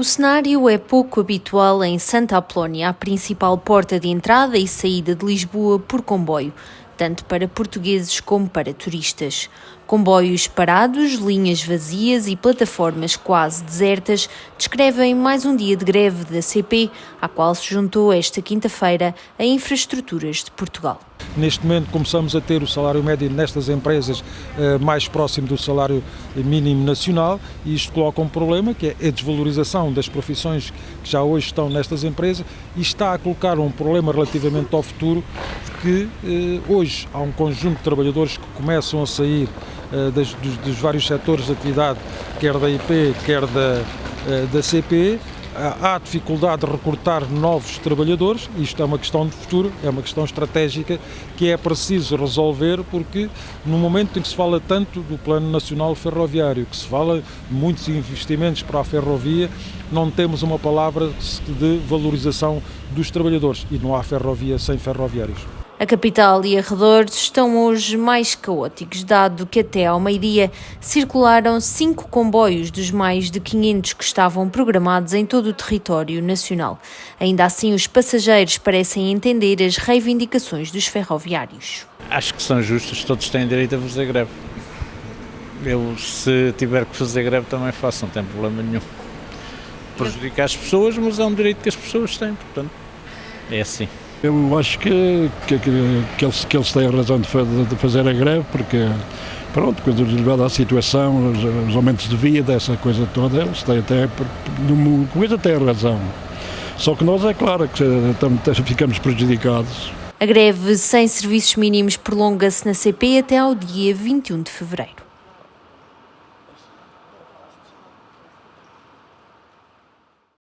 O cenário é pouco habitual em Santa Apolónia, a principal porta de entrada e saída de Lisboa por comboio, tanto para portugueses como para turistas. Comboios parados, linhas vazias e plataformas quase desertas descrevem mais um dia de greve da CP, à qual se juntou esta quinta-feira a Infraestruturas de Portugal. Neste momento começamos a ter o salário médio nestas empresas eh, mais próximo do salário mínimo nacional e isto coloca um problema que é a desvalorização das profissões que já hoje estão nestas empresas e está a colocar um problema relativamente ao futuro que eh, hoje há um conjunto de trabalhadores que começam a sair eh, dos, vários setores de atividade, quer da IP, quer da, da CP, há dificuldade de recrutar novos trabalhadores, isto é uma questão de futuro, é uma questão estratégica que é preciso resolver porque no momento em que se fala tanto do Plano Nacional Ferroviário, que se fala de muitos investimentos para a ferrovia, não temos uma palavra de valorização dos trabalhadores e não há ferrovia sem ferroviários. A capital e arredores estão hoje mais caóticos, dado que até ao meio-dia circularam cinco comboios dos mais de 500 que estavam programados em todo o território nacional. Ainda assim, os passageiros parecem entender as reivindicações dos ferroviários. Acho que são justos, todos têm direito a fazer greve. Eu, se tiver que fazer greve, também faço, não tem problema nenhum. Prejudica as pessoas, mas é um direito que as pessoas têm, portanto, é assim. Eu acho que, que, que, eles, que eles têm razão de, de fazer a greve, porque, pronto, quando levado à situação, os, os, aumentos de vida, essa coisa toda, eles têm até, numa coisa têm razão. Só que nós, é claro, que ficamos prejudicados. A greve sem serviços mínimos prolonga-se na CP até ao dia 21 de fevereiro.